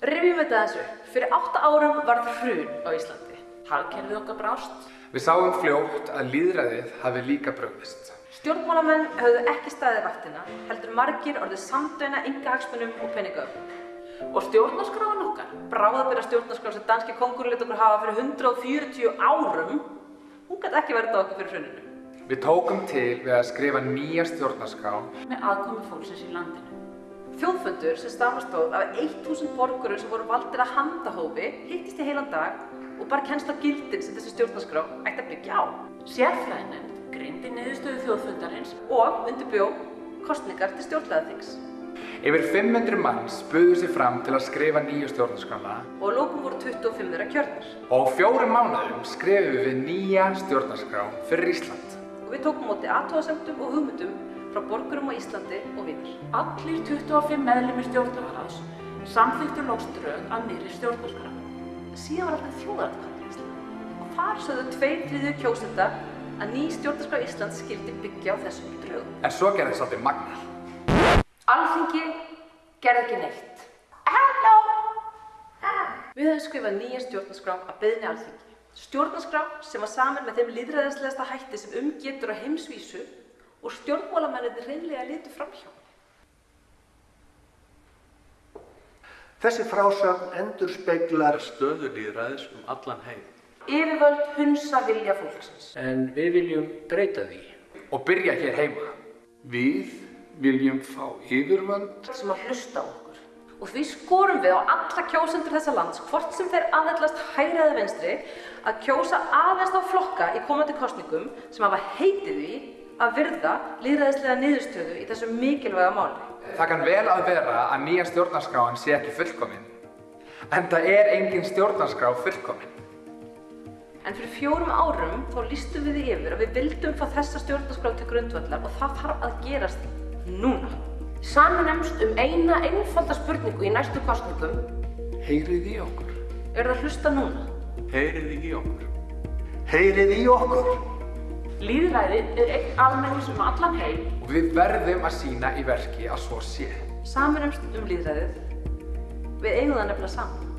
Rifjum þetta þessu. Fyrir átta árum varð hrun á Íslandi. Hagkerfið okkar brást. Við sáum fljótt að líðræðið hafi líka bröðist. Stjórnmálamenn höfðu ekki staðið vaktina, heldur margir orðið samdöina ynga hagsmunum og peningöfum. Og stjórnarskráin okkar. Bráðabera stjórnarskrá sem danski kongurinn lit okkur hafa fyrir 140 árum, hún gæti ekki verið á okkur fyrir hruninu. Við tókum til við að skrifa nýja stjórnarskrá Með aðkomi fólksins í landinu. Þjóðfundur sem stamastóð af 1000 borgurum sem voru valdir að handahófi hittist í heilan dag og bara kennst á gildin sem þessi stjórnarskrá ætti að byggja á Sérfræðinefnd greindi niðurstöðu þjóðfundarins og undirbjó kostningar til stjórnlegaþings. Yfir 500 manns buðu sér fram til að skrifa nýju stjórnarskrána Og lókum voru 25 þeirra kjörnir. og fjórum mánuðum skrifum við nýja stjórnarskrá fyrir Ísland. Og við tókum móti aðtóðasemtum og hugmyndum frá borgurum á Íslandi og viðar. Allir 25 meðlumir stjórnarráðs samþyktu lókströð að nýri stjórnarskrá. Síðan var alltaf þjóðaratkvæði í Íslandi. Og þar sögðu tveir þriðju kjósenda að ný stjórnarskrá Íslands skildi byggja á þessum drögum. En svo gerði svolítið magnað. Alþingi gerði ekki neitt. Halló! Við höfum skrifað nýja stjórnarskrá að beðni alþingi. Stjórnarskrá sem var saman með þeim líðræðislegasta hætti sem umgetur á heimsvísu og stjórnmálamennir reynlega litu framhjá. Þessi frásögn endur speiklar stöðu líðræðis um allan heim. Yfirvöld hunsa vilja fólksins. En við viljum breyta því. Og byrja hér heima. Við viljum fá yfirvöld sem að hlusta á okkur. Og því skorum við á alla kjósendur þessa lands, hvort sem þeir aðhellast hægri eða venstri, að kjósa aðeins á flokka í komandi kostningum sem hafa heitið því að virða líðræðislega niðurstöðu í þessu mikilvæga máli. Það kann vel að vera að nýja stjórnarskráin sé ekki fullkomin. En það er engin stjórnarskrá fullkomin. En fyrir fjórum árum þá lístum við því yfir að við vildum fá þessa stjórnarskrá til grundvallar og það þarf að gerast núna. Samanumst um eina einfalda spurningu í næstu kostningum. heyrið í okkur. Er það að hlusta núna? Heyrið í okkur. Heyrið í okkur. Líðræðið er einn almennis um allan heim. Og við verðum að sína í verki að svo sé. Saminumst um líðræðið. Við eigum það nefnilega saman.